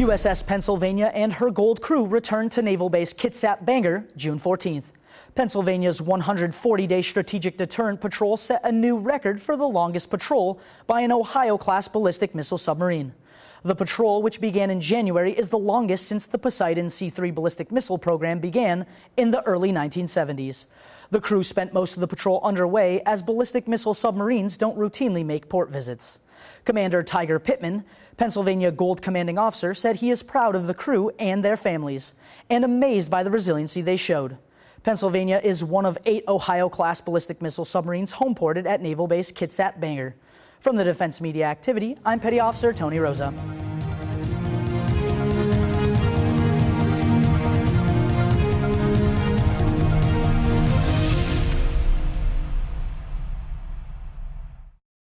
USS Pennsylvania and her gold crew returned to Naval Base Kitsap Bangor June 14th. Pennsylvania's 140-day strategic deterrent patrol set a new record for the longest patrol by an Ohio-class ballistic missile submarine. The patrol, which began in January, is the longest since the Poseidon C-3 ballistic missile program began in the early 1970s. The crew spent most of the patrol underway as ballistic missile submarines don't routinely make port visits. Commander Tiger Pittman, Pennsylvania Gold Commanding Officer, said he is proud of the crew and their families and amazed by the resiliency they showed. Pennsylvania is one of eight Ohio-class ballistic missile submarines homeported at Naval Base Kitsap Bangor. From the Defense Media Activity, I'm Petty Officer Tony Rosa.